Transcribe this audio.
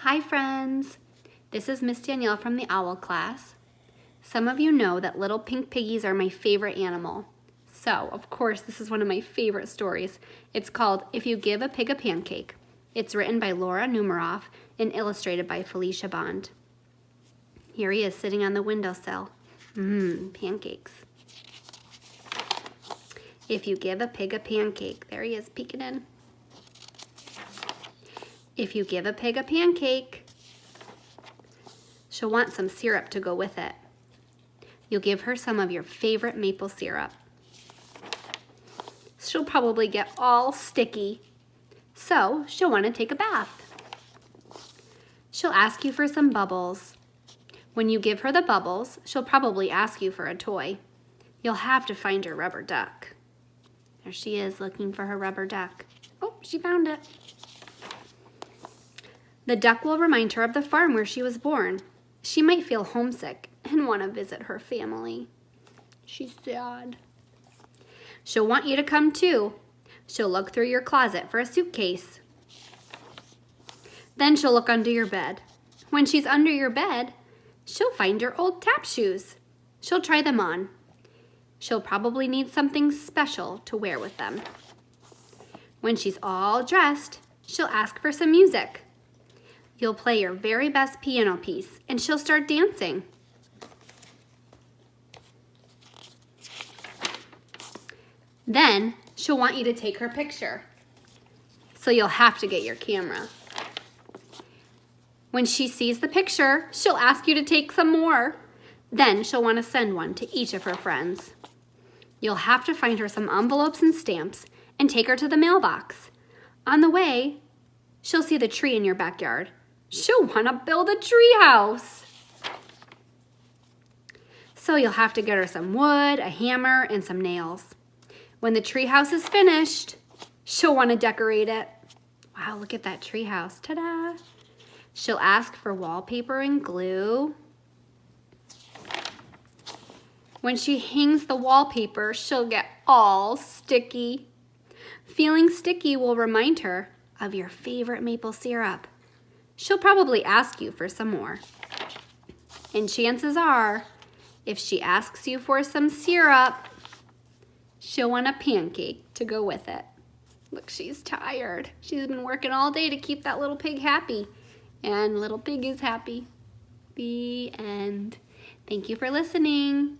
Hi friends! This is Miss Danielle from the OWL class. Some of you know that little pink piggies are my favorite animal. So, of course, this is one of my favorite stories. It's called If You Give a Pig a Pancake. It's written by Laura Numeroff and illustrated by Felicia Bond. Here he is sitting on the windowsill. Mmm, pancakes. If you give a pig a pancake, there he is peeking in. If you give a pig a pancake, she'll want some syrup to go with it. You'll give her some of your favorite maple syrup. She'll probably get all sticky, so she'll want to take a bath. She'll ask you for some bubbles. When you give her the bubbles, she'll probably ask you for a toy. You'll have to find your rubber duck. There she is looking for her rubber duck. Oh, she found it. The duck will remind her of the farm where she was born. She might feel homesick and want to visit her family. She's sad. She'll want you to come too. She'll look through your closet for a suitcase. Then she'll look under your bed. When she's under your bed, she'll find your old tap shoes. She'll try them on. She'll probably need something special to wear with them. When she's all dressed, she'll ask for some music. You'll play your very best piano piece and she'll start dancing. Then she'll want you to take her picture. So you'll have to get your camera. When she sees the picture, she'll ask you to take some more. Then she'll want to send one to each of her friends. You'll have to find her some envelopes and stamps and take her to the mailbox. On the way, she'll see the tree in your backyard She'll want to build a treehouse. So you'll have to get her some wood, a hammer, and some nails. When the treehouse is finished, she'll want to decorate it. Wow, look at that treehouse. Ta-da! She'll ask for wallpaper and glue. When she hangs the wallpaper, she'll get all sticky. Feeling sticky will remind her of your favorite maple syrup she'll probably ask you for some more. And chances are, if she asks you for some syrup, she'll want a pancake to go with it. Look, she's tired. She's been working all day to keep that little pig happy. And little pig is happy. The end. Thank you for listening.